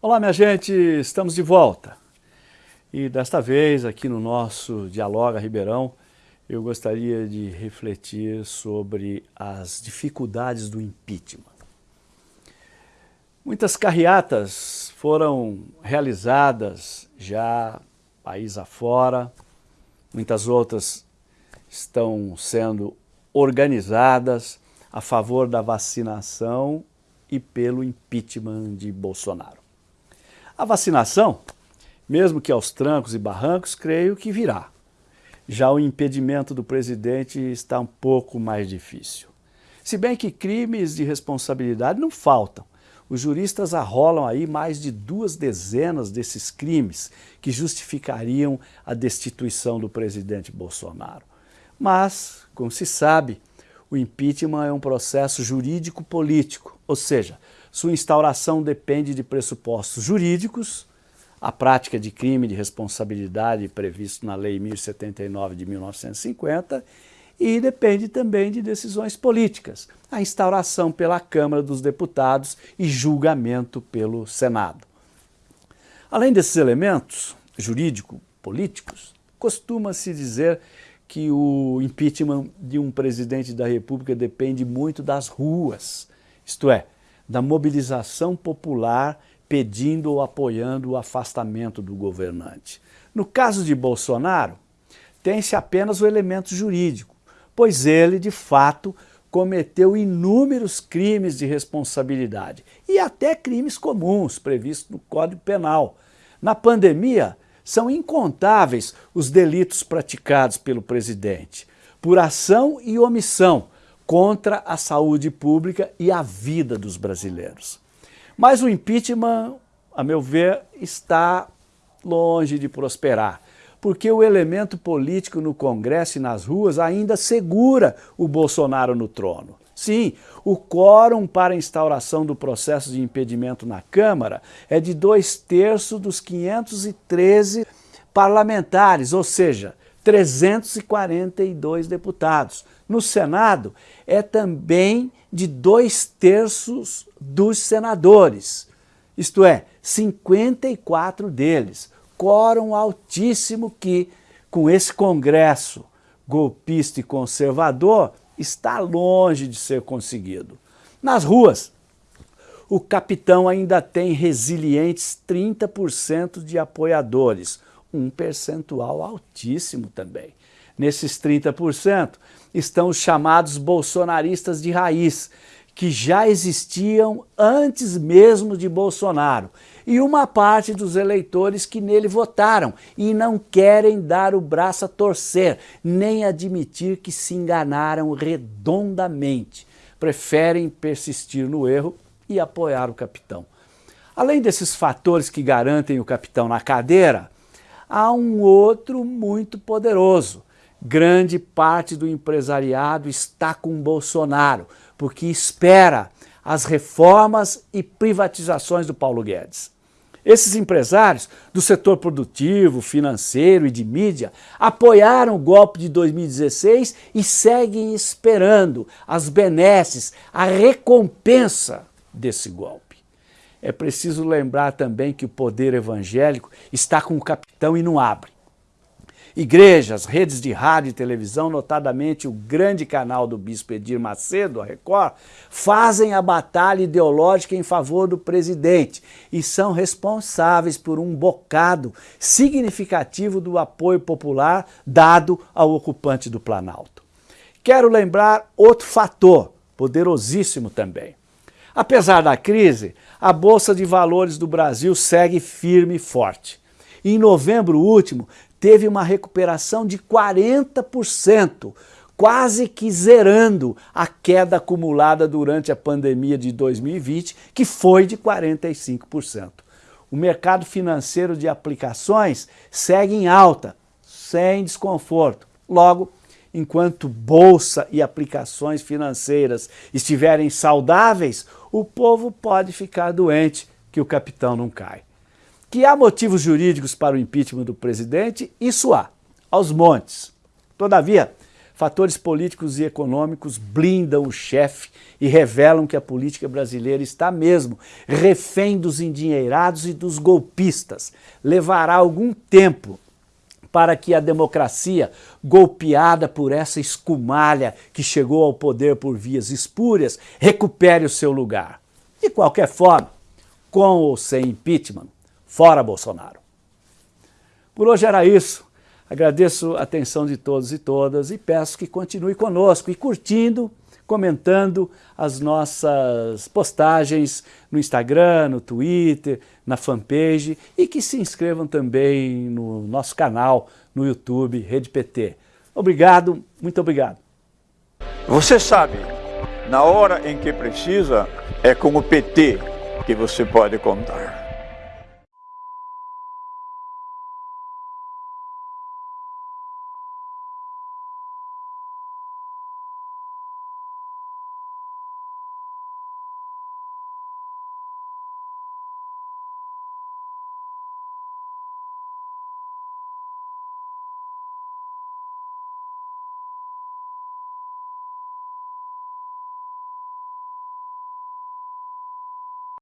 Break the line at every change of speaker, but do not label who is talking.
Olá, minha gente, estamos de volta. E desta vez, aqui no nosso Dialoga Ribeirão, eu gostaria de refletir sobre as dificuldades do impeachment. Muitas carreatas foram realizadas já país afora, muitas outras estão sendo organizadas a favor da vacinação e pelo impeachment de Bolsonaro. A vacinação, mesmo que aos trancos e barrancos, creio que virá. Já o impedimento do presidente está um pouco mais difícil. Se bem que crimes de responsabilidade não faltam. Os juristas arrolam aí mais de duas dezenas desses crimes que justificariam a destituição do presidente Bolsonaro. Mas, como se sabe, o impeachment é um processo jurídico-político, ou seja, sua instauração depende de pressupostos jurídicos, a prática de crime de responsabilidade previsto na Lei 1079 de 1950 e depende também de decisões políticas, a instauração pela Câmara dos Deputados e julgamento pelo Senado. Além desses elementos jurídico-políticos, costuma-se dizer que o impeachment de um presidente da República depende muito das ruas, isto é, da mobilização popular pedindo ou apoiando o afastamento do governante. No caso de Bolsonaro, tem-se apenas o elemento jurídico, pois ele, de fato, cometeu inúmeros crimes de responsabilidade e até crimes comuns previstos no Código Penal. Na pandemia, são incontáveis os delitos praticados pelo presidente, por ação e omissão, contra a saúde pública e a vida dos brasileiros. Mas o impeachment, a meu ver, está longe de prosperar, porque o elemento político no Congresso e nas ruas ainda segura o Bolsonaro no trono. Sim, o quórum para instauração do processo de impedimento na Câmara é de dois terços dos 513 parlamentares, ou seja, 342 deputados. No Senado, é também de dois terços dos senadores, isto é, 54 deles. Quórum altíssimo que, com esse Congresso golpista e conservador, está longe de ser conseguido. Nas ruas, o capitão ainda tem resilientes 30% de apoiadores, um percentual altíssimo também. Nesses 30% estão os chamados bolsonaristas de raiz, que já existiam antes mesmo de Bolsonaro, e uma parte dos eleitores que nele votaram e não querem dar o braço a torcer, nem admitir que se enganaram redondamente. Preferem persistir no erro e apoiar o capitão. Além desses fatores que garantem o capitão na cadeira, há um outro muito poderoso. Grande parte do empresariado está com Bolsonaro, porque espera as reformas e privatizações do Paulo Guedes. Esses empresários do setor produtivo, financeiro e de mídia apoiaram o golpe de 2016 e seguem esperando as benesses, a recompensa desse golpe. É preciso lembrar também que o poder evangélico está com o capitão e não abre. Igrejas, redes de rádio e televisão, notadamente o grande canal do bispo Edir Macedo, a Record, fazem a batalha ideológica em favor do presidente e são responsáveis por um bocado significativo do apoio popular dado ao ocupante do Planalto. Quero lembrar outro fator, poderosíssimo também. Apesar da crise, a Bolsa de Valores do Brasil segue firme e forte. Em novembro último, teve uma recuperação de 40%, quase que zerando a queda acumulada durante a pandemia de 2020, que foi de 45%. O mercado financeiro de aplicações segue em alta, sem desconforto. Logo, enquanto bolsa e aplicações financeiras estiverem saudáveis, o povo pode ficar doente que o capitão não cai. Que há motivos jurídicos para o impeachment do presidente, isso há, aos montes. Todavia, Fatores políticos e econômicos blindam o chefe e revelam que a política brasileira está mesmo refém dos endinheirados e dos golpistas. Levará algum tempo para que a democracia, golpeada por essa escumalha que chegou ao poder por vias espúrias, recupere o seu lugar. De qualquer forma, com ou sem impeachment, fora Bolsonaro. Por hoje era isso. Agradeço a atenção de todos e todas e peço que continue conosco e curtindo, comentando as nossas postagens no Instagram, no Twitter, na fanpage e que se inscrevam também no nosso canal no YouTube, Rede PT. Obrigado, muito obrigado.
Você sabe, na hora em que precisa, é com o PT que você pode contar.